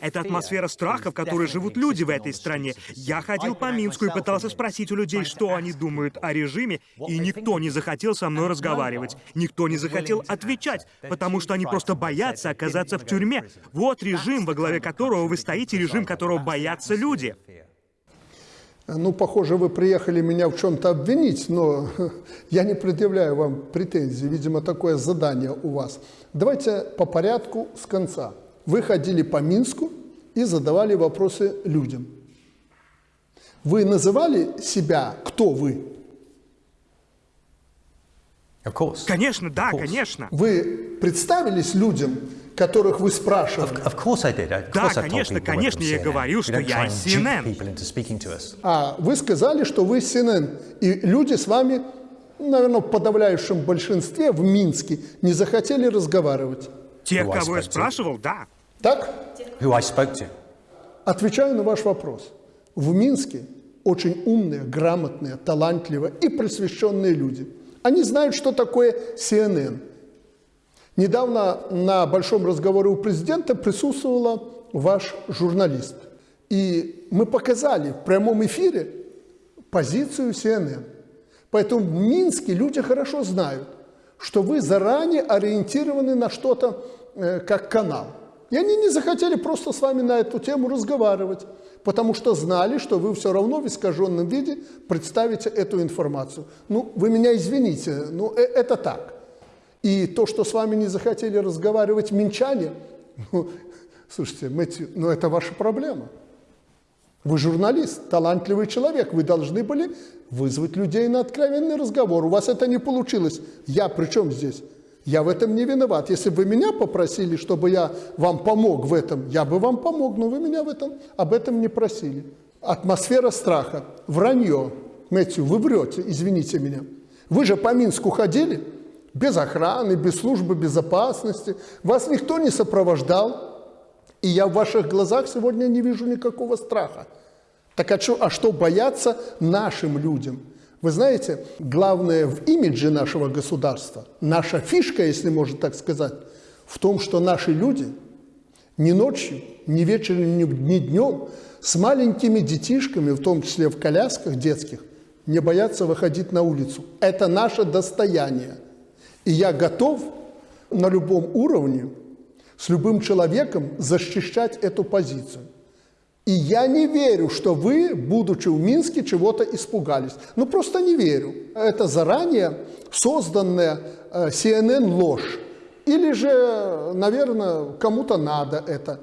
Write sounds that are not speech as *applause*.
Это атмосфера страха, в которой живут люди в этой стране. Я ходил по Минску и пытался спросить у людей, что они думают о режиме, и никто не захотел со мной разговаривать. Никто не захотел отвечать, потому что они просто боятся оказаться в тюрьме. Вот режим, во главе которого вы стоите, режим, которого боятся люди. Ну, похоже, вы приехали меня в чем-то обвинить, но *laughs* я не предъявляю вам претензий. Видимо, такое задание у вас. Давайте по порядку с конца. Вы ходили по Минску и задавали вопросы людям. Вы называли себя, кто вы? Конечно, да, конечно. Вы представились людям, которых вы спрашивали? Of, course I did. Of Да, course told конечно, конечно, я говорил, We что я из CNN. А вы сказали, что вы CNN, и люди с вами, наверное, в подавляющем большинстве в Минске не захотели разговаривать. Тех, кого я спрашивал, да. Так? Who I spoke to. Отвечаю на ваш вопрос. В Минске очень умные, грамотные, талантливые и просвещенные люди. Они знают, что такое CNN. Недавно на большом разговоре у президента присутствовала ваш журналист. И мы показали в прямом эфире позицию CNN. Поэтому в Минске люди хорошо знают, что вы заранее ориентированы на что-то как канал. И они не захотели просто с вами на эту тему разговаривать, потому что знали, что вы все равно в искаженном виде представите эту информацию. Ну, вы меня извините, но э- это так. И то, что с вами не захотели разговаривать минчане, *laughs* ну, слушайте, Мэтью, ну это ваша проблема. Вы журналист, талантливый человек, вы должны были вызвать людей на откровенный разговор. У вас это не получилось. Я при чем здесь? Я в этом не виноват. Если бы вы меня попросили, чтобы я вам помог в этом, я бы вам помог, но вы меня в этом, об этом не просили. Атмосфера страха, вранье. Мэтью, вы врете, извините меня. Вы же по Минску ходили без охраны, без службы безопасности. Вас никто не сопровождал. И я в ваших глазах сегодня не вижу никакого страха. Так а что, а что бояться нашим людям? Вы знаете, главное в имидже нашего государства, наша фишка, если можно так сказать, в том, что наши люди ни ночью, ни вечером, ни, днем с маленькими детишками, в том числе в колясках детских, не боятся выходить на улицу. Это наше достояние. И я готов на любом уровне с любым человеком защищать эту позицию. И я не верю, что вы, будучи в Минске, чего-то испугались. Ну, просто не верю. Это заранее созданная э, CNN ложь. Или же, наверное, кому-то надо это.